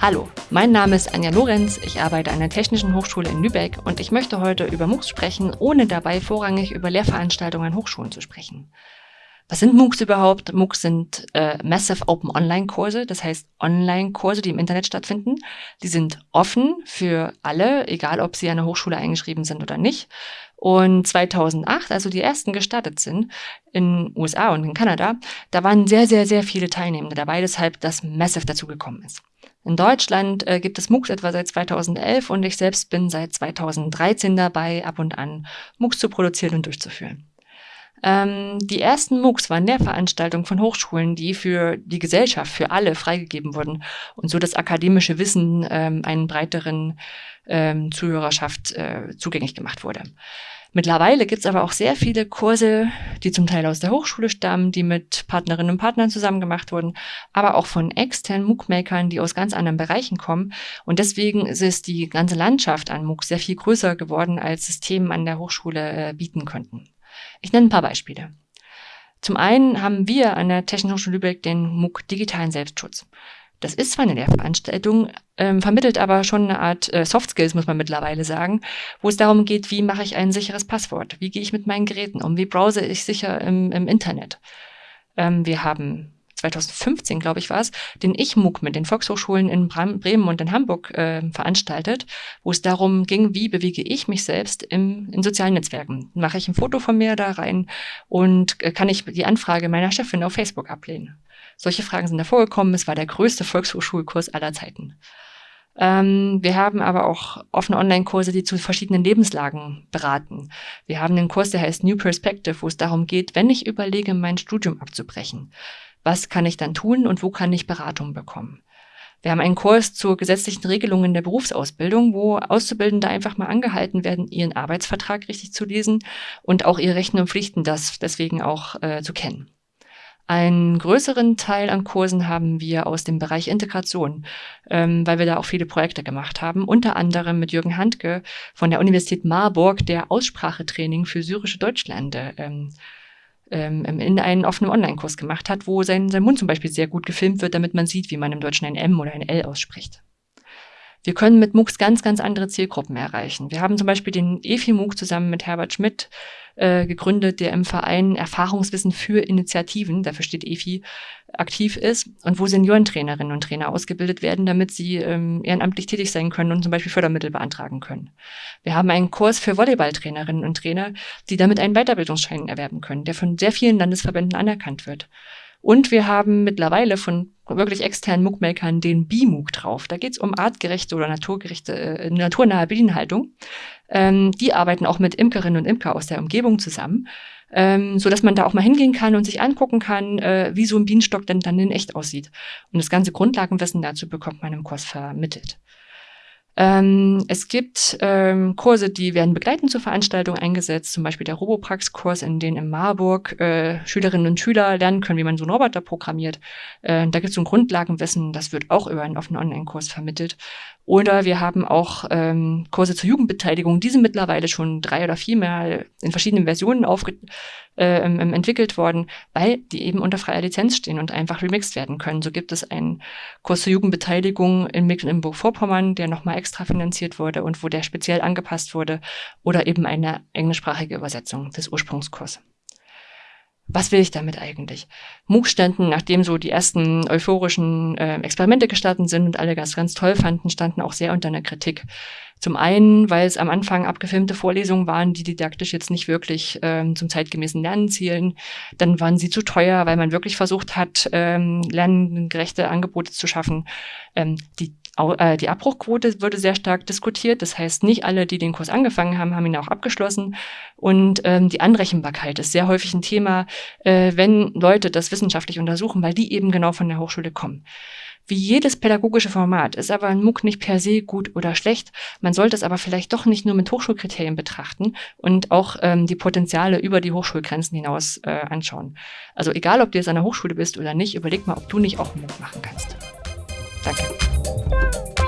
Hallo, mein Name ist Anja Lorenz, ich arbeite an der Technischen Hochschule in Lübeck und ich möchte heute über MOOCs sprechen, ohne dabei vorrangig über Lehrveranstaltungen an Hochschulen zu sprechen. Was sind MOOCs überhaupt? MOOCs sind äh, Massive Open Online Kurse, das heißt Online-Kurse, die im Internet stattfinden. Die sind offen für alle, egal ob sie an der Hochschule eingeschrieben sind oder nicht. Und 2008, also die ersten gestartet sind, in USA und in Kanada, da waren sehr, sehr, sehr viele Teilnehmende dabei, deshalb das Massive dazu gekommen ist. In Deutschland äh, gibt es MOOCs etwa seit 2011 und ich selbst bin seit 2013 dabei, ab und an MOOCs zu produzieren und durchzuführen. Ähm, die ersten MOOCs waren Lehrveranstaltungen von Hochschulen, die für die Gesellschaft, für alle freigegeben wurden und so das akademische Wissen ähm, einen breiteren ähm, Zuhörerschaft äh, zugänglich gemacht wurde. Mittlerweile gibt es aber auch sehr viele Kurse, die zum Teil aus der Hochschule stammen, die mit Partnerinnen und Partnern zusammen gemacht wurden, aber auch von externen MOOC-Makern, die aus ganz anderen Bereichen kommen. Und deswegen ist die ganze Landschaft an MOOC sehr viel größer geworden, als Systeme an der Hochschule äh, bieten könnten. Ich nenne ein paar Beispiele. Zum einen haben wir an der Technischen Hochschule Lübeck den MOOC Digitalen Selbstschutz. Das ist zwar eine Lehrveranstaltung, ähm, vermittelt aber schon eine Art äh, Soft Skills, muss man mittlerweile sagen, wo es darum geht, wie mache ich ein sicheres Passwort? Wie gehe ich mit meinen Geräten um? Wie browse ich sicher im, im Internet? Ähm, wir haben 2015, glaube ich, war es, den Ich-MOOC mit den Volkshochschulen in Bremen und in Hamburg äh, veranstaltet, wo es darum ging, wie bewege ich mich selbst im, in sozialen Netzwerken. Mache ich ein Foto von mir da rein und äh, kann ich die Anfrage meiner Chefin auf Facebook ablehnen? Solche Fragen sind da vorgekommen. Es war der größte Volkshochschulkurs aller Zeiten. Ähm, wir haben aber auch offene Online-Kurse, die zu verschiedenen Lebenslagen beraten. Wir haben einen Kurs, der heißt New Perspective, wo es darum geht, wenn ich überlege, mein Studium abzubrechen was kann ich dann tun und wo kann ich Beratung bekommen. Wir haben einen Kurs zur gesetzlichen Regelungen der Berufsausbildung, wo Auszubildende einfach mal angehalten werden, ihren Arbeitsvertrag richtig zu lesen und auch ihre Rechten und Pflichten das deswegen auch äh, zu kennen. Einen größeren Teil an Kursen haben wir aus dem Bereich Integration, ähm, weil wir da auch viele Projekte gemacht haben, unter anderem mit Jürgen Handke von der Universität Marburg, der Aussprachetraining für syrische Deutschlande ähm, ähm, in einen offenen Online-Kurs gemacht hat, wo sein, sein Mund zum Beispiel sehr gut gefilmt wird, damit man sieht, wie man im Deutschen ein M oder ein L ausspricht. Wir können mit MOOCs ganz, ganz andere Zielgruppen erreichen. Wir haben zum Beispiel den EFI-MOOC zusammen mit Herbert Schmidt äh, gegründet, der im Verein Erfahrungswissen für Initiativen, dafür steht EFI, aktiv ist und wo Seniorentrainerinnen und Trainer ausgebildet werden, damit sie ähm, ehrenamtlich tätig sein können und zum Beispiel Fördermittel beantragen können. Wir haben einen Kurs für Volleyballtrainerinnen und Trainer, die damit einen Weiterbildungsschein erwerben können, der von sehr vielen Landesverbänden anerkannt wird. Und wir haben mittlerweile von wirklich externen MOOC-Makern den BIMOOC drauf. Da geht es um artgerechte oder naturgerechte, äh, naturnahe Bedienhaltung. Ähm, die arbeiten auch mit Imkerinnen und Imker aus der Umgebung zusammen, ähm, so dass man da auch mal hingehen kann und sich angucken kann, äh, wie so ein Bienenstock denn dann in echt aussieht. Und das ganze Grundlagenwissen dazu bekommt man im Kurs vermittelt. Ähm, es gibt ähm, Kurse, die werden begleitend zur Veranstaltung eingesetzt, zum Beispiel der Roboprax-Kurs, in dem in Marburg äh, Schülerinnen und Schüler lernen können, wie man so einen Roboter programmiert. Äh, da gibt es so ein Grundlagenwissen, das wird auch über einen offenen Online-Kurs vermittelt. Oder wir haben auch ähm, Kurse zur Jugendbeteiligung. Die sind mittlerweile schon drei oder viermal in verschiedenen Versionen aufge äh, entwickelt worden, weil die eben unter freier Lizenz stehen und einfach remixed werden können. So gibt es einen Kurs zur Jugendbeteiligung in Mecklenburg-Vorpommern, der nochmal extra finanziert wurde und wo der speziell angepasst wurde. Oder eben eine englischsprachige Übersetzung des Ursprungskurses was will ich damit eigentlich? MOOC standen, nachdem so die ersten euphorischen äh, Experimente gestartet sind und alle das ganz toll fanden, standen auch sehr unter einer Kritik. Zum einen, weil es am Anfang abgefilmte Vorlesungen waren, die didaktisch jetzt nicht wirklich ähm, zum zeitgemäßen Lernen zielen. Dann waren sie zu teuer, weil man wirklich versucht hat, ähm, lerngerechte Angebote zu schaffen. Ähm, die die Abbruchquote wurde sehr stark diskutiert. Das heißt, nicht alle, die den Kurs angefangen haben, haben ihn auch abgeschlossen. Und ähm, die Anrechenbarkeit ist sehr häufig ein Thema, äh, wenn Leute das wissenschaftlich untersuchen, weil die eben genau von der Hochschule kommen. Wie jedes pädagogische Format ist aber ein MOOC nicht per se gut oder schlecht. Man sollte es aber vielleicht doch nicht nur mit Hochschulkriterien betrachten und auch ähm, die Potenziale über die Hochschulgrenzen hinaus äh, anschauen. Also egal, ob du jetzt an der Hochschule bist oder nicht, überleg mal, ob du nicht auch einen MOOC machen kannst. Danke. Bye.